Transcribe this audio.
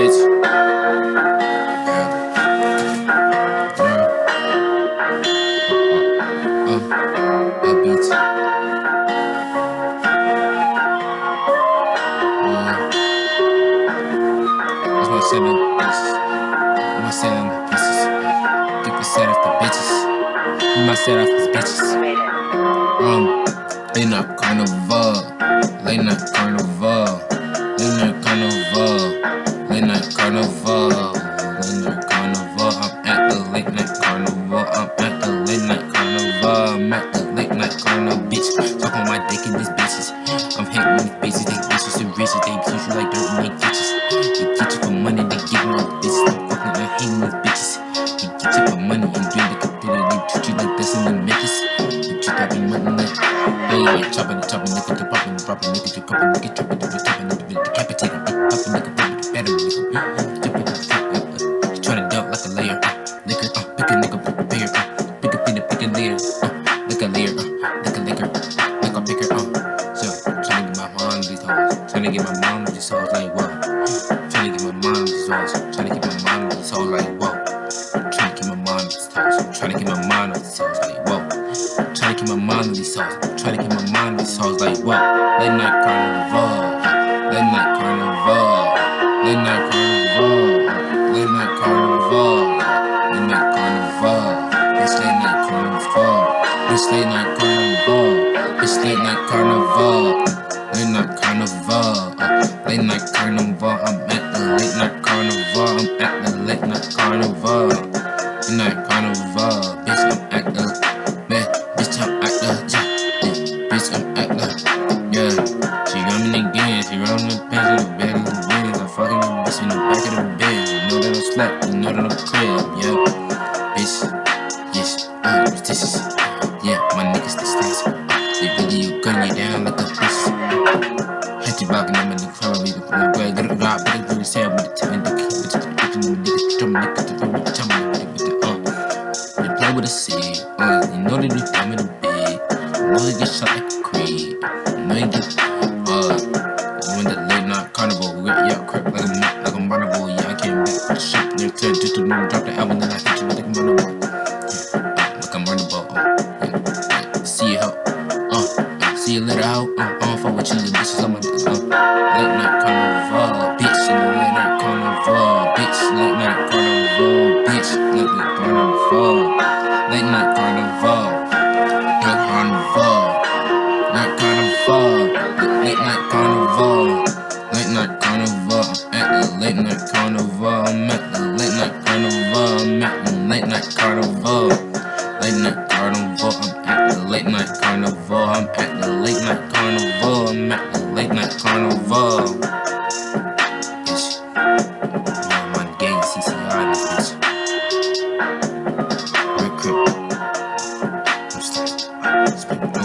bitch. Yeah. Yeah. Uh, uh, bitch. Uh, that's my my set off the bitches. You might set off these bitches. Um, in a carnival, late night carnival. Bitches they treat you like dirt and they bitches. They get you for money, they you like bitches. I'm fucking, I'm hating these bitches. They get you for money and drink the computer, they treat you like this and they bitches. They treat that be money like, hey, chopping, chopping, nigga, they popping, dropping, nigga, you cupping, nigga, chopping, nigga, chopping, nigga, decapitating, popping, nigga, popping, the better, nigga. Tryna get my mom these hoes like whoa, tryna get my mom these hoes, tryna get my mom these hoes like whoa, tryna get my mom these hoes, tryna get my mom these hoes like whoa, tryna get my mom these hoes, tryna get my mom these hoes like whoa, late night carnival, late night carnival, late night carnival, late night carnival, late night carnival, it's late night carnival, it's late night carnival, it's late night carnival. Late night carnival, uh, late night carnival. I'm at the late night carnival. I'm at the late night carnival. Late night carnival, bitch. I'm at the man, bitch. I'm at the yeah, bitch. I'm at the yeah. She running again. She running the pants in the bed in the bed. I'm fucking the bitch in the back of the bed. You know that I'm slap. You know that I'm crib. Yeah, bitch. Yes, uh, this is yeah. My niggas the stats. Uh, they really gun you down like a bitch. You them in the crowd, we can go get a drop, but really sad with the ten, the key, with the bitch, and the drum, the drum, the drum, with the, uh. They play with the seed, uh, you know they do dumb in the bed, you know they get shot like a creed, you know they get, uh, when the late night carnival, we got, yeah, crap like a, like a carnival, yeah, I came back for the shit, they're clear, just to drop the album, then I hit you with the carnival, I don't fuck with is on my, uh, late night carnival, bitch, the late night carnival, bitch, late night carnival, bitch, late night carnival, late night carnival, night carnival, night carnival, late night carnival, night carnival. I'm at the late night carnival. I'm at the late night carnival. My bitch. I'm.